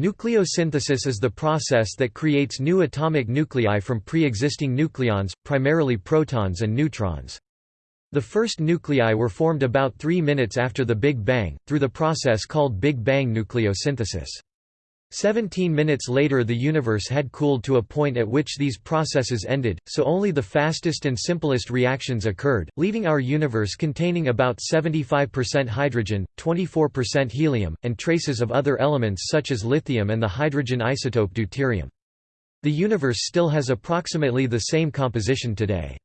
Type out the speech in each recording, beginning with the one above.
Nucleosynthesis is the process that creates new atomic nuclei from pre-existing nucleons, primarily protons and neutrons. The first nuclei were formed about three minutes after the Big Bang, through the process called Big Bang nucleosynthesis. Seventeen minutes later the universe had cooled to a point at which these processes ended, so only the fastest and simplest reactions occurred, leaving our universe containing about 75% hydrogen, 24% helium, and traces of other elements such as lithium and the hydrogen isotope deuterium. The universe still has approximately the same composition today.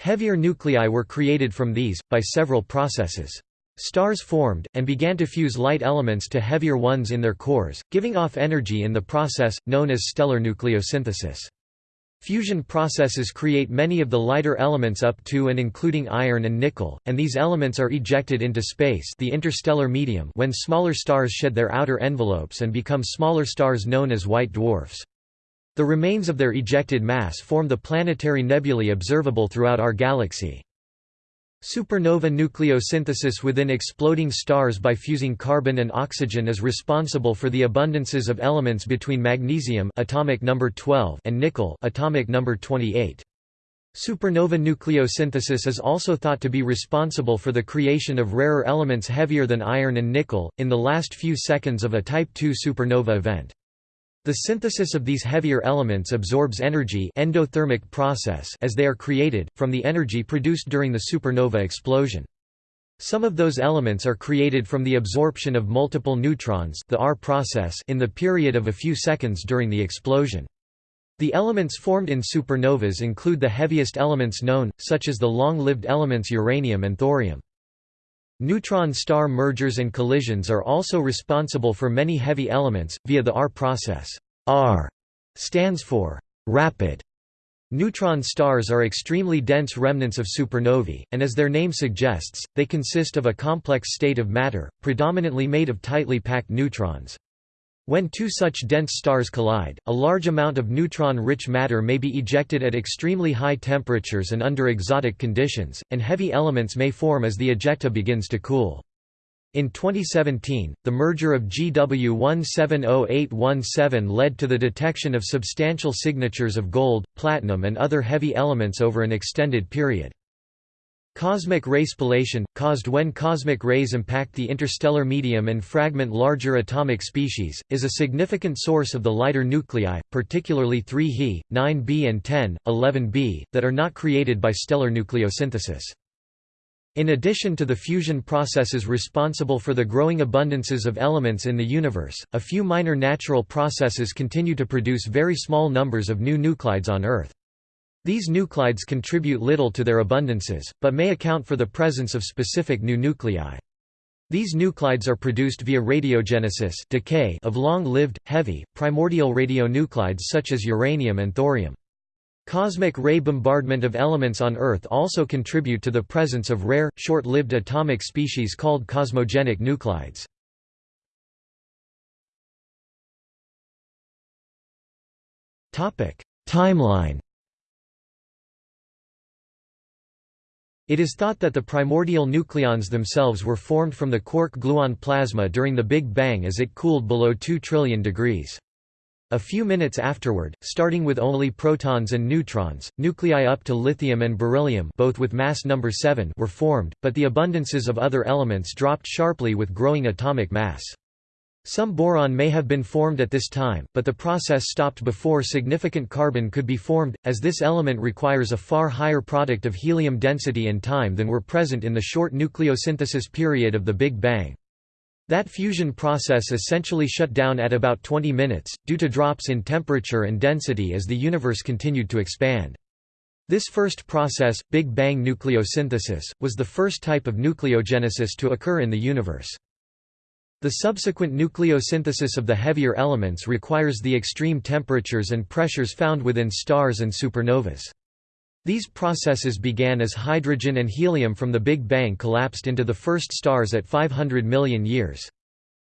Heavier nuclei were created from these, by several processes. Stars formed, and began to fuse light elements to heavier ones in their cores, giving off energy in the process, known as stellar nucleosynthesis. Fusion processes create many of the lighter elements up to and including iron and nickel, and these elements are ejected into space the interstellar medium when smaller stars shed their outer envelopes and become smaller stars known as white dwarfs. The remains of their ejected mass form the planetary nebulae observable throughout our galaxy. Supernova nucleosynthesis within exploding stars by fusing carbon and oxygen is responsible for the abundances of elements between magnesium atomic number 12 and nickel atomic number 28. Supernova nucleosynthesis is also thought to be responsible for the creation of rarer elements heavier than iron and nickel, in the last few seconds of a Type II supernova event. The synthesis of these heavier elements absorbs energy endothermic process as they are created, from the energy produced during the supernova explosion. Some of those elements are created from the absorption of multiple neutrons the R process in the period of a few seconds during the explosion. The elements formed in supernovas include the heaviest elements known, such as the long-lived elements uranium and thorium. Neutron star mergers and collisions are also responsible for many heavy elements, via the R process. R stands for rapid. Neutron stars are extremely dense remnants of supernovae, and as their name suggests, they consist of a complex state of matter, predominantly made of tightly packed neutrons. When two such dense stars collide, a large amount of neutron-rich matter may be ejected at extremely high temperatures and under exotic conditions, and heavy elements may form as the ejecta begins to cool. In 2017, the merger of GW 170817 led to the detection of substantial signatures of gold, platinum and other heavy elements over an extended period. Cosmic ray spallation, caused when cosmic rays impact the interstellar medium and fragment larger atomic species, is a significant source of the lighter nuclei, particularly 3 He, 9Be and 10, 11b, that are not created by stellar nucleosynthesis. In addition to the fusion processes responsible for the growing abundances of elements in the universe, a few minor natural processes continue to produce very small numbers of new nuclides on Earth. These nuclides contribute little to their abundances, but may account for the presence of specific new nuclei. These nuclides are produced via radiogenesis decay of long-lived, heavy, primordial radionuclides such as uranium and thorium. Cosmic ray bombardment of elements on Earth also contribute to the presence of rare, short-lived atomic species called cosmogenic nuclides. Timeline It is thought that the primordial nucleons themselves were formed from the quark-gluon plasma during the Big Bang as it cooled below 2 trillion degrees. A few minutes afterward, starting with only protons and neutrons, nuclei up to lithium and beryllium both with mass number 7 were formed, but the abundances of other elements dropped sharply with growing atomic mass. Some boron may have been formed at this time, but the process stopped before significant carbon could be formed, as this element requires a far higher product of helium density and time than were present in the short nucleosynthesis period of the Big Bang. That fusion process essentially shut down at about 20 minutes, due to drops in temperature and density as the universe continued to expand. This first process, Big Bang nucleosynthesis, was the first type of nucleogenesis to occur in the universe. The subsequent nucleosynthesis of the heavier elements requires the extreme temperatures and pressures found within stars and supernovas. These processes began as hydrogen and helium from the Big Bang collapsed into the first stars at 500 million years.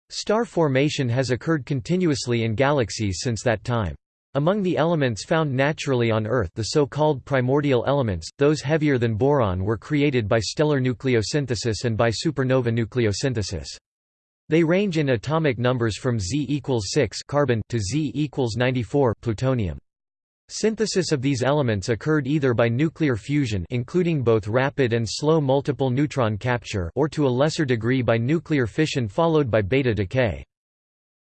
Star formation has occurred continuously in galaxies since that time. Among the elements found naturally on Earth the so-called primordial elements, those heavier than boron were created by stellar nucleosynthesis and by supernova nucleosynthesis. They range in atomic numbers from Z equals 6 carbon to Z equals 94 plutonium. Synthesis of these elements occurred either by nuclear fusion including both rapid and slow multiple neutron capture or to a lesser degree by nuclear fission followed by beta decay.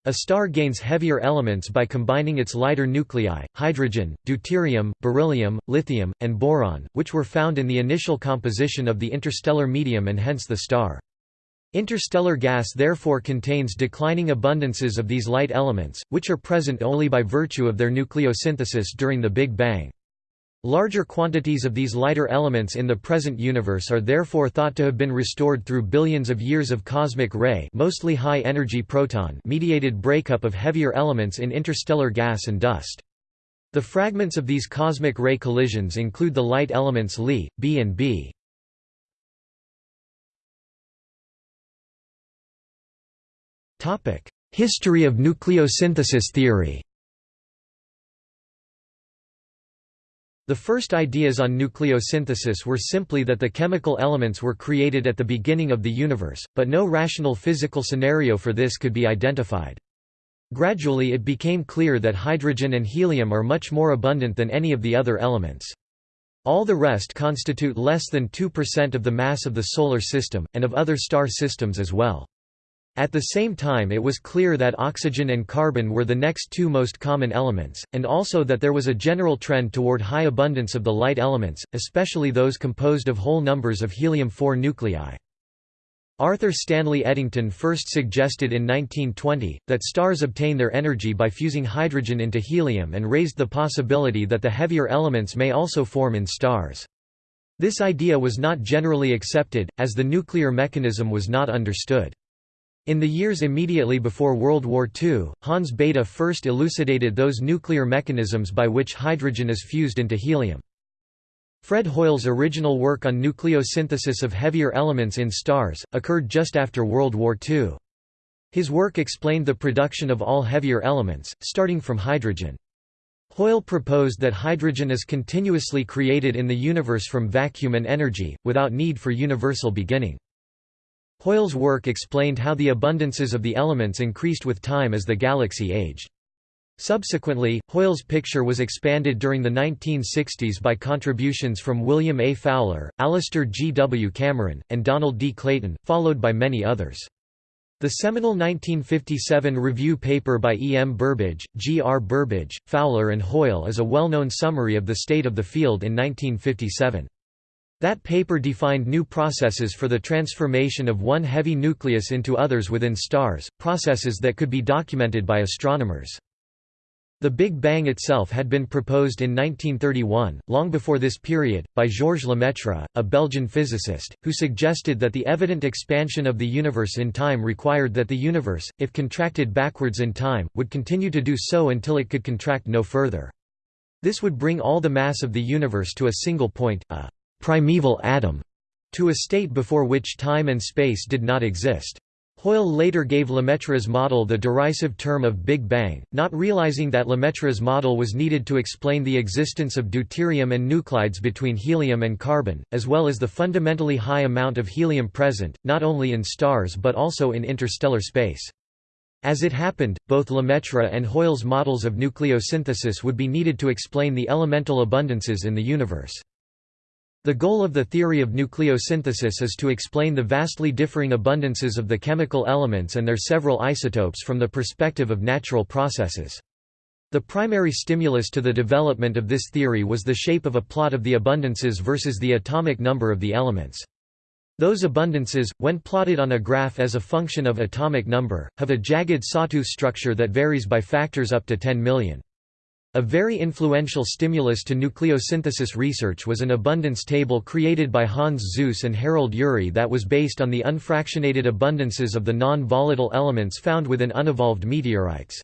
A star gains heavier elements by combining its lighter nuclei, hydrogen, deuterium, beryllium, lithium, and boron, which were found in the initial composition of the interstellar medium and hence the star. Interstellar gas therefore contains declining abundances of these light elements, which are present only by virtue of their nucleosynthesis during the Big Bang. Larger quantities of these lighter elements in the present universe are therefore thought to have been restored through billions of years of cosmic ray mostly high-energy proton mediated breakup of heavier elements in interstellar gas and dust. The fragments of these cosmic ray collisions include the light elements Li, B and B. History of nucleosynthesis theory The first ideas on nucleosynthesis were simply that the chemical elements were created at the beginning of the universe, but no rational physical scenario for this could be identified. Gradually it became clear that hydrogen and helium are much more abundant than any of the other elements. All the rest constitute less than 2% of the mass of the Solar System, and of other star systems as well. At the same time it was clear that oxygen and carbon were the next two most common elements, and also that there was a general trend toward high abundance of the light elements, especially those composed of whole numbers of helium-4 nuclei. Arthur Stanley Eddington first suggested in 1920, that stars obtain their energy by fusing hydrogen into helium and raised the possibility that the heavier elements may also form in stars. This idea was not generally accepted, as the nuclear mechanism was not understood. In the years immediately before World War II, Hans Bethe first elucidated those nuclear mechanisms by which hydrogen is fused into helium. Fred Hoyle's original work on nucleosynthesis of heavier elements in stars, occurred just after World War II. His work explained the production of all heavier elements, starting from hydrogen. Hoyle proposed that hydrogen is continuously created in the universe from vacuum and energy, without need for universal beginning. Hoyle's work explained how the abundances of the elements increased with time as the galaxy aged. Subsequently, Hoyle's picture was expanded during the 1960s by contributions from William A. Fowler, Alastair G. W. Cameron, and Donald D. Clayton, followed by many others. The seminal 1957 review paper by E. M. Burbidge, G. R. Burbidge, Fowler and Hoyle is a well-known summary of the state of the field in 1957. That paper defined new processes for the transformation of one heavy nucleus into others within stars, processes that could be documented by astronomers. The Big Bang itself had been proposed in 1931, long before this period, by Georges Lemaitre, a Belgian physicist, who suggested that the evident expansion of the universe in time required that the universe, if contracted backwards in time, would continue to do so until it could contract no further. This would bring all the mass of the universe to a single point, a primeval atom, to a state before which time and space did not exist. Hoyle later gave Lemaitre's model the derisive term of Big Bang, not realizing that Lemaitre's model was needed to explain the existence of deuterium and nuclides between helium and carbon, as well as the fundamentally high amount of helium present, not only in stars but also in interstellar space. As it happened, both Lemaitre and Hoyle's models of nucleosynthesis would be needed to explain the elemental abundances in the universe. The goal of the theory of nucleosynthesis is to explain the vastly differing abundances of the chemical elements and their several isotopes from the perspective of natural processes. The primary stimulus to the development of this theory was the shape of a plot of the abundances versus the atomic number of the elements. Those abundances, when plotted on a graph as a function of atomic number, have a jagged sawtooth structure that varies by factors up to 10 million. A very influential stimulus to nucleosynthesis research was an abundance table created by Hans Suess and Harold Urey that was based on the unfractionated abundances of the non-volatile elements found within unevolved meteorites.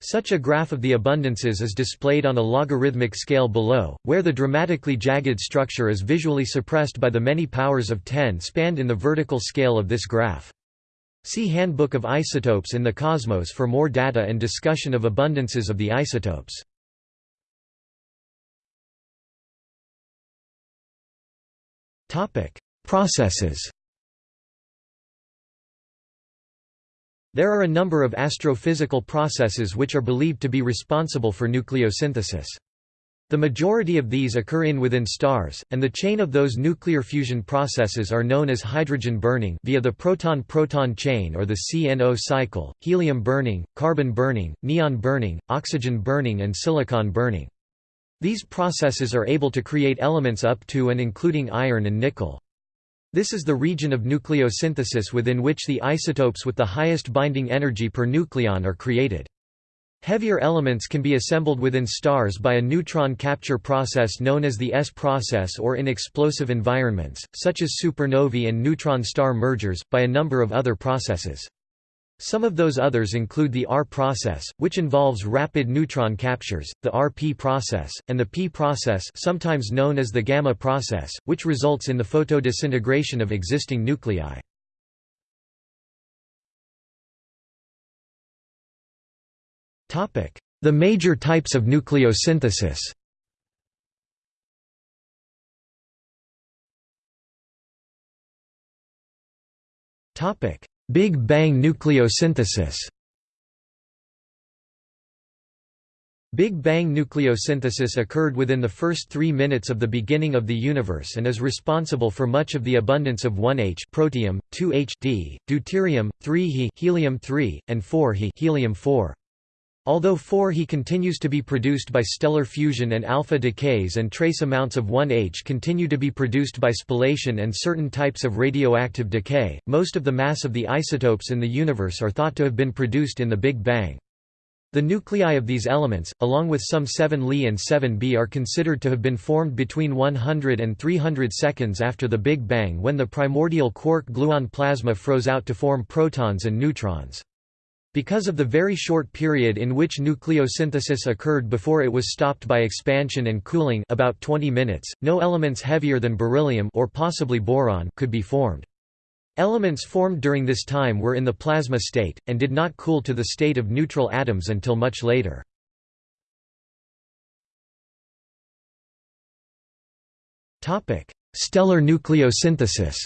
Such a graph of the abundances is displayed on a logarithmic scale below, where the dramatically jagged structure is visually suppressed by the many powers of 10 spanned in the vertical scale of this graph. See Handbook of Isotopes in the Cosmos for more data and discussion of abundances of the isotopes. Processes There are a number of astrophysical processes which are believed to be responsible for nucleosynthesis. The majority of these occur in within stars, and the chain of those nuclear fusion processes are known as hydrogen burning via the proton-proton chain or the CNO cycle, helium burning, carbon burning, neon burning, oxygen burning and silicon burning. These processes are able to create elements up to and including iron and nickel. This is the region of nucleosynthesis within which the isotopes with the highest binding energy per nucleon are created. Heavier elements can be assembled within stars by a neutron capture process known as the S process or in explosive environments, such as supernovae and neutron star mergers, by a number of other processes. Some of those others include the R process, which involves rapid neutron captures, the RP process, and the P process sometimes known as the gamma process, which results in the photodisintegration of existing nuclei. The major types of nucleosynthesis. Big Bang nucleosynthesis. Big Bang nucleosynthesis occurred within the first three minutes of the beginning of the universe and is responsible for much of the abundance of 1H protium, 2H D, deuterium, 3He helium-3, and 4He helium-4. Although 4He continues to be produced by stellar fusion and alpha decays and trace amounts of 1H continue to be produced by spallation and certain types of radioactive decay, most of the mass of the isotopes in the universe are thought to have been produced in the Big Bang. The nuclei of these elements, along with some 7 Li and 7Be are considered to have been formed between 100 and 300 seconds after the Big Bang when the primordial quark-gluon plasma froze out to form protons and neutrons. Because of the very short period in which nucleosynthesis occurred before it was stopped by expansion and cooling about 20 minutes, no elements heavier than beryllium or possibly boron could be formed. Elements formed during this time were in the plasma state, and did not cool to the state of neutral atoms until much later. Stellar nucleosynthesis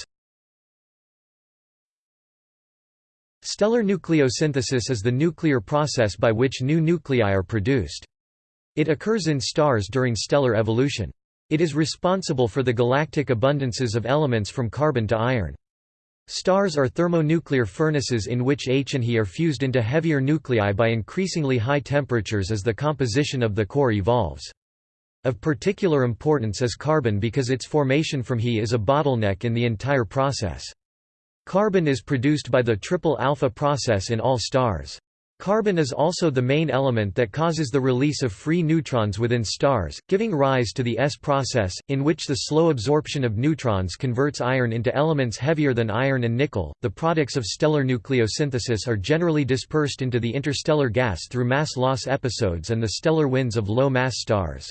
Stellar nucleosynthesis is the nuclear process by which new nuclei are produced. It occurs in stars during stellar evolution. It is responsible for the galactic abundances of elements from carbon to iron. Stars are thermonuclear furnaces in which H and He are fused into heavier nuclei by increasingly high temperatures as the composition of the core evolves. Of particular importance is carbon because its formation from He is a bottleneck in the entire process. Carbon is produced by the triple alpha process in all stars. Carbon is also the main element that causes the release of free neutrons within stars, giving rise to the S process, in which the slow absorption of neutrons converts iron into elements heavier than iron and nickel. The products of stellar nucleosynthesis are generally dispersed into the interstellar gas through mass loss episodes and the stellar winds of low mass stars.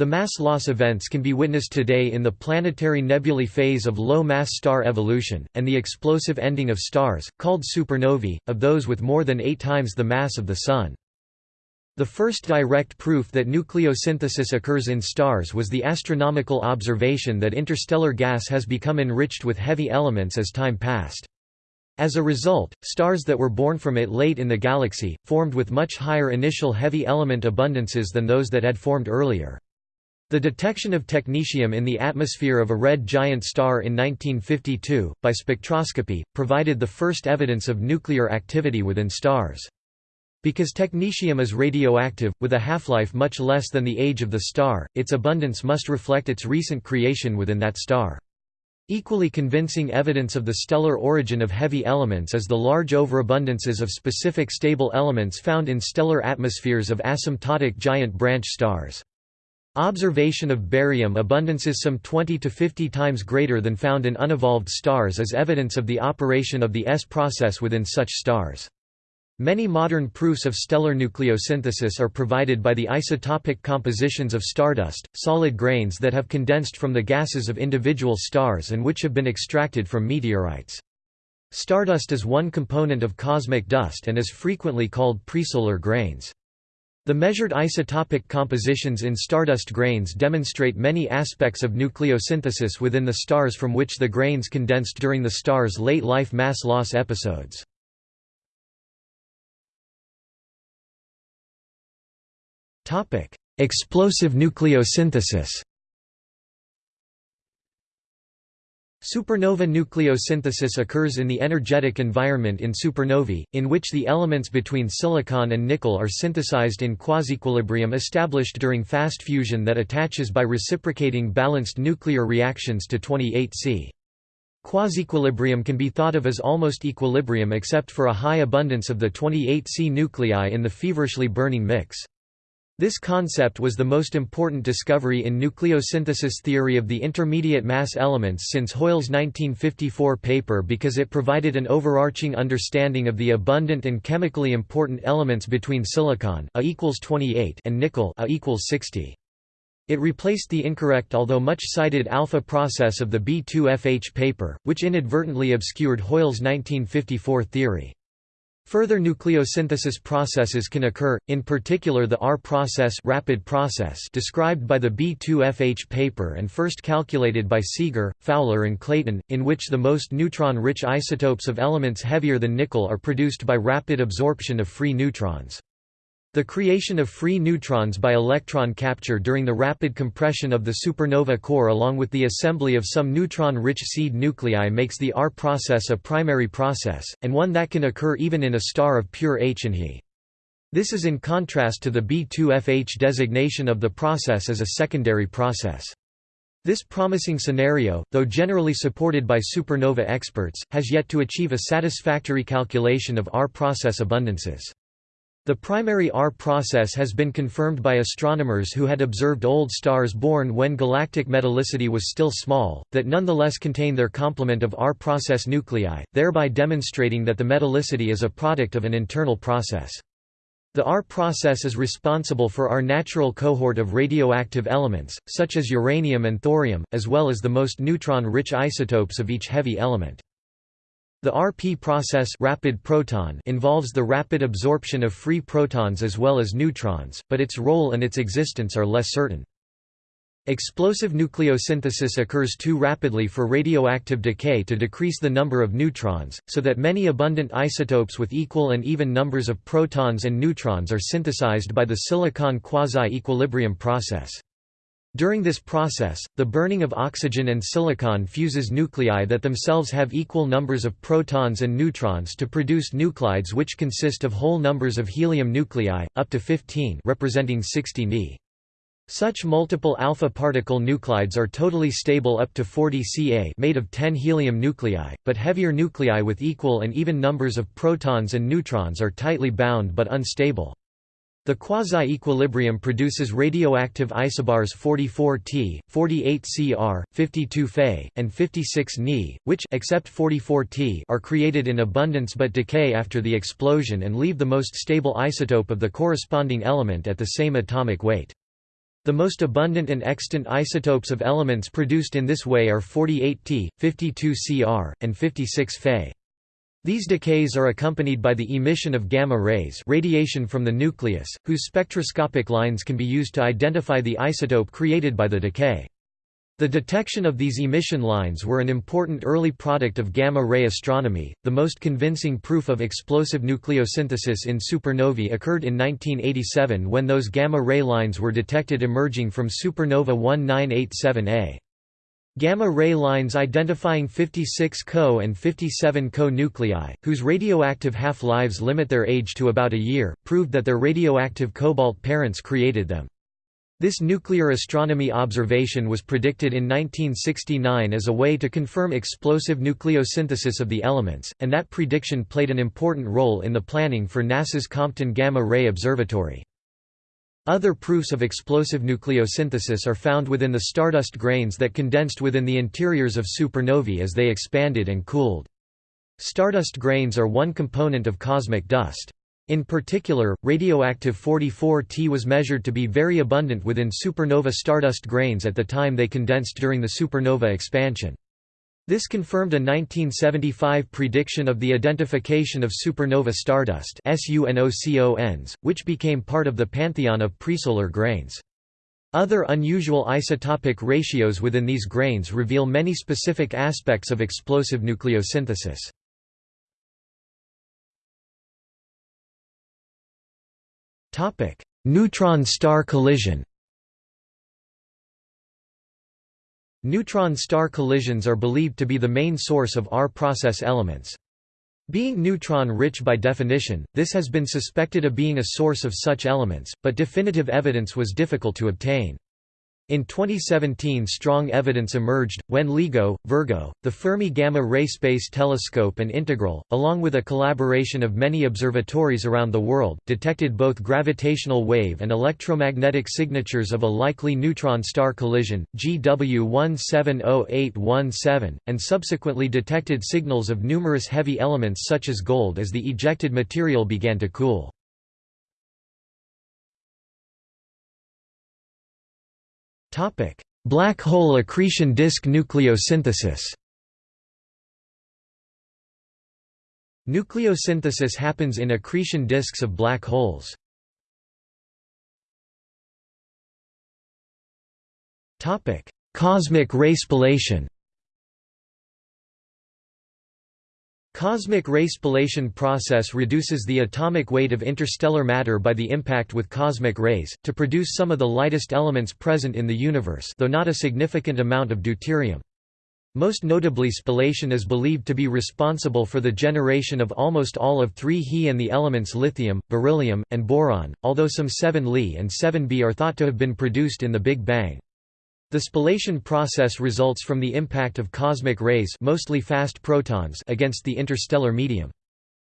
The mass loss events can be witnessed today in the planetary nebulae phase of low-mass star evolution, and the explosive ending of stars, called supernovae, of those with more than eight times the mass of the Sun. The first direct proof that nucleosynthesis occurs in stars was the astronomical observation that interstellar gas has become enriched with heavy elements as time passed. As a result, stars that were born from it late in the galaxy, formed with much higher initial heavy element abundances than those that had formed earlier. The detection of technetium in the atmosphere of a red giant star in 1952, by spectroscopy, provided the first evidence of nuclear activity within stars. Because technetium is radioactive, with a half-life much less than the age of the star, its abundance must reflect its recent creation within that star. Equally convincing evidence of the stellar origin of heavy elements is the large overabundances of specific stable elements found in stellar atmospheres of asymptotic giant branch stars. Observation of barium abundances some 20 to 50 times greater than found in unevolved stars is evidence of the operation of the S process within such stars. Many modern proofs of stellar nucleosynthesis are provided by the isotopic compositions of stardust, solid grains that have condensed from the gases of individual stars and which have been extracted from meteorites. Stardust is one component of cosmic dust and is frequently called presolar grains. The measured isotopic compositions in stardust grains demonstrate many aspects of nucleosynthesis within the stars from which the grains condensed during the star's late life mass loss episodes. Explosive nucleosynthesis Supernova nucleosynthesis occurs in the energetic environment in supernovae, in which the elements between silicon and nickel are synthesized in quasiequilibrium established during fast fusion that attaches by reciprocating balanced nuclear reactions to 28C. Quasiequilibrium can be thought of as almost equilibrium except for a high abundance of the 28C nuclei in the feverishly burning mix. This concept was the most important discovery in nucleosynthesis theory of the intermediate mass elements since Hoyle's 1954 paper because it provided an overarching understanding of the abundant and chemically important elements between silicon A equals 28 and nickel A equals 60. It replaced the incorrect although much cited alpha process of the B2FH paper, which inadvertently obscured Hoyle's 1954 theory. Further nucleosynthesis processes can occur, in particular the R process, rapid process described by the B2FH paper and first calculated by Seeger, Fowler and Clayton, in which the most neutron-rich isotopes of elements heavier than nickel are produced by rapid absorption of free neutrons. The creation of free neutrons by electron capture during the rapid compression of the supernova core along with the assembly of some neutron-rich seed nuclei makes the R process a primary process, and one that can occur even in a star of pure H and He. This is in contrast to the B2FH designation of the process as a secondary process. This promising scenario, though generally supported by supernova experts, has yet to achieve a satisfactory calculation of R process abundances. The primary R process has been confirmed by astronomers who had observed old stars born when galactic metallicity was still small, that nonetheless contain their complement of R process nuclei, thereby demonstrating that the metallicity is a product of an internal process. The R process is responsible for our natural cohort of radioactive elements, such as uranium and thorium, as well as the most neutron-rich isotopes of each heavy element. The RP process rapid proton involves the rapid absorption of free protons as well as neutrons, but its role and its existence are less certain. Explosive nucleosynthesis occurs too rapidly for radioactive decay to decrease the number of neutrons, so that many abundant isotopes with equal and even numbers of protons and neutrons are synthesized by the silicon quasi-equilibrium process. During this process, the burning of oxygen and silicon fuses nuclei that themselves have equal numbers of protons and neutrons to produce nuclides which consist of whole numbers of helium nuclei, up to 15 representing 60 Ni. Such multiple alpha particle nuclides are totally stable up to 40 Ca made of 10 helium nuclei, but heavier nuclei with equal and even numbers of protons and neutrons are tightly bound but unstable. The quasi-equilibrium produces radioactive isobars 44T, 48Cr, 52 Fe, and 56 Ni, which except 44T are created in abundance but decay after the explosion and leave the most stable isotope of the corresponding element at the same atomic weight. The most abundant and extant isotopes of elements produced in this way are 48T, 52Cr, and 56 Fe. These decays are accompanied by the emission of gamma rays radiation from the nucleus, whose spectroscopic lines can be used to identify the isotope created by the decay. The detection of these emission lines were an important early product of gamma-ray astronomy. The most convincing proof of explosive nucleosynthesis in supernovae occurred in 1987 when those gamma-ray lines were detected emerging from supernova 1987A. Gamma-ray lines identifying 56 Co and 57 Co nuclei, whose radioactive half-lives limit their age to about a year, proved that their radioactive cobalt parents created them. This nuclear astronomy observation was predicted in 1969 as a way to confirm explosive nucleosynthesis of the elements, and that prediction played an important role in the planning for NASA's Compton Gamma Ray Observatory. Other proofs of explosive nucleosynthesis are found within the stardust grains that condensed within the interiors of supernovae as they expanded and cooled. Stardust grains are one component of cosmic dust. In particular, radioactive 44T was measured to be very abundant within supernova stardust grains at the time they condensed during the supernova expansion. This confirmed a 1975 prediction of the identification of supernova stardust which became part of the pantheon of presolar grains. Other unusual isotopic ratios within these grains reveal many specific aspects of explosive nucleosynthesis. Neutron-star collision Neutron-star collisions are believed to be the main source of R process elements. Being neutron-rich by definition, this has been suspected of being a source of such elements, but definitive evidence was difficult to obtain. In 2017 strong evidence emerged, when LIGO, Virgo, the Fermi Gamma Ray Space Telescope and Integral, along with a collaboration of many observatories around the world, detected both gravitational wave and electromagnetic signatures of a likely neutron-star collision, GW 170817, and subsequently detected signals of numerous heavy elements such as gold as the ejected material began to cool. Topic: Black hole accretion disk nucleosynthesis. Nucleosynthesis happens in accretion disks of black holes. Topic: Cosmic ray spallation. Cosmic ray spallation process reduces the atomic weight of interstellar matter by the impact with cosmic rays, to produce some of the lightest elements present in the universe though not a significant amount of deuterium. Most notably spallation is believed to be responsible for the generation of almost all of 3He and the elements lithium, beryllium, and boron, although some 7Li and 7Be are thought to have been produced in the Big Bang. The spallation process results from the impact of cosmic rays mostly fast protons against the interstellar medium.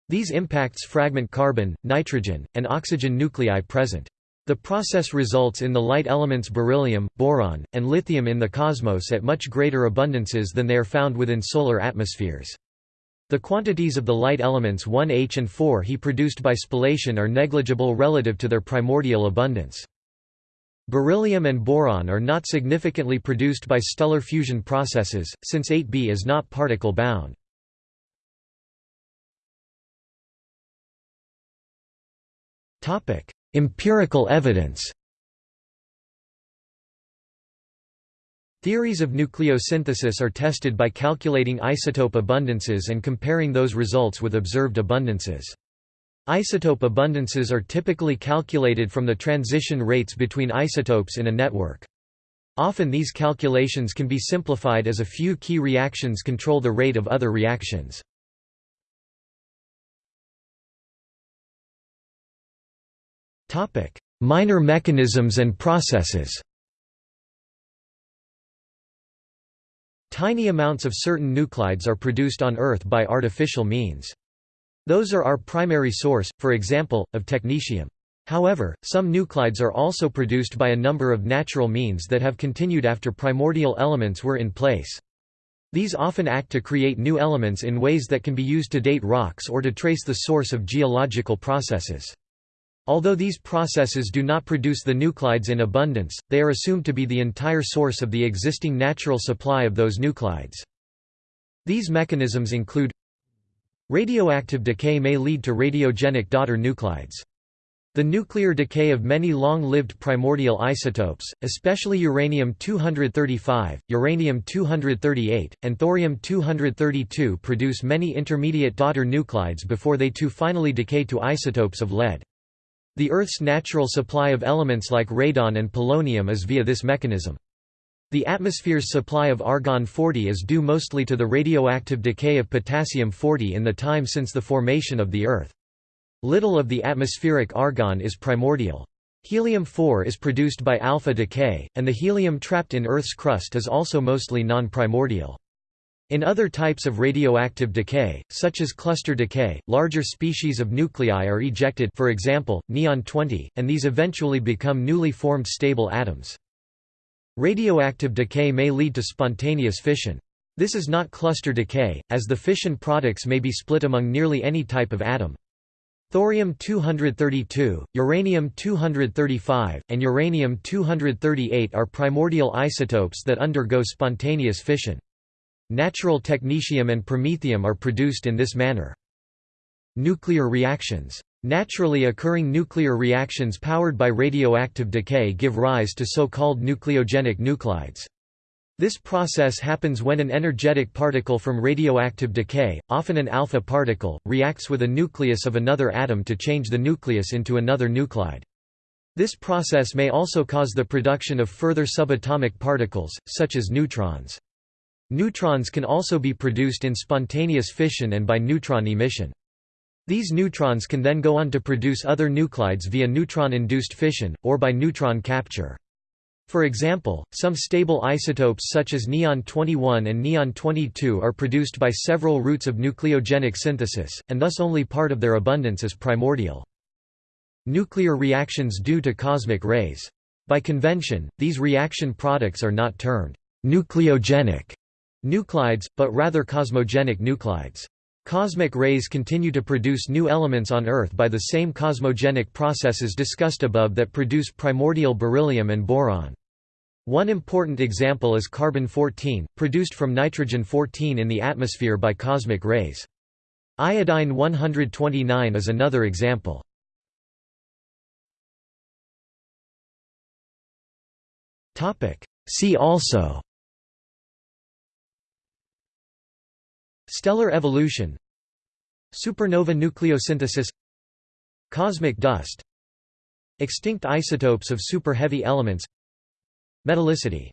These impacts fragment carbon, nitrogen, and oxygen nuclei present. The process results in the light elements beryllium, boron, and lithium in the cosmos at much greater abundances than they are found within solar atmospheres. The quantities of the light elements 1H and 4He produced by spallation are negligible relative to their primordial abundance. Beryllium and boron are not significantly produced by stellar fusion processes, since 8Be is not particle bound. Empirical evidence Theories of nucleosynthesis are tested by calculating isotope abundances and comparing those results with observed abundances. Isotope abundances are typically calculated from the transition rates between isotopes in a network. Often these calculations can be simplified as a few key reactions control the rate of other reactions. Minor mechanisms and processes Tiny amounts of certain nuclides are produced on Earth by artificial means. Those are our primary source, for example, of technetium. However, some nuclides are also produced by a number of natural means that have continued after primordial elements were in place. These often act to create new elements in ways that can be used to date rocks or to trace the source of geological processes. Although these processes do not produce the nuclides in abundance, they are assumed to be the entire source of the existing natural supply of those nuclides. These mechanisms include Radioactive decay may lead to radiogenic daughter nuclides. The nuclear decay of many long-lived primordial isotopes, especially uranium-235, uranium-238, and thorium-232 produce many intermediate daughter nuclides before they too finally decay to isotopes of lead. The Earth's natural supply of elements like radon and polonium is via this mechanism. The atmosphere's supply of argon-40 is due mostly to the radioactive decay of potassium-40 in the time since the formation of the Earth. Little of the atmospheric argon is primordial. Helium-4 is produced by alpha decay, and the helium trapped in Earth's crust is also mostly non-primordial. In other types of radioactive decay, such as cluster decay, larger species of nuclei are ejected for example, neon-20, and these eventually become newly formed stable atoms. Radioactive decay may lead to spontaneous fission. This is not cluster decay, as the fission products may be split among nearly any type of atom. Thorium-232, uranium-235, and uranium-238 are primordial isotopes that undergo spontaneous fission. Natural technetium and promethium are produced in this manner. Nuclear reactions Naturally occurring nuclear reactions powered by radioactive decay give rise to so-called nucleogenic nuclides. This process happens when an energetic particle from radioactive decay, often an alpha particle, reacts with a nucleus of another atom to change the nucleus into another nuclide. This process may also cause the production of further subatomic particles, such as neutrons. Neutrons can also be produced in spontaneous fission and by neutron emission. These neutrons can then go on to produce other nuclides via neutron-induced fission, or by neutron capture. For example, some stable isotopes such as neon-21 and neon-22 are produced by several routes of nucleogenic synthesis, and thus only part of their abundance is primordial. Nuclear reactions due to cosmic rays. By convention, these reaction products are not termed nucleogenic nuclides, but rather cosmogenic nuclides. Cosmic rays continue to produce new elements on Earth by the same cosmogenic processes discussed above that produce primordial beryllium and boron. One important example is carbon-14, produced from nitrogen-14 in the atmosphere by cosmic rays. Iodine-129 is another example. See also Stellar evolution Supernova nucleosynthesis Cosmic dust Extinct isotopes of super-heavy elements Metallicity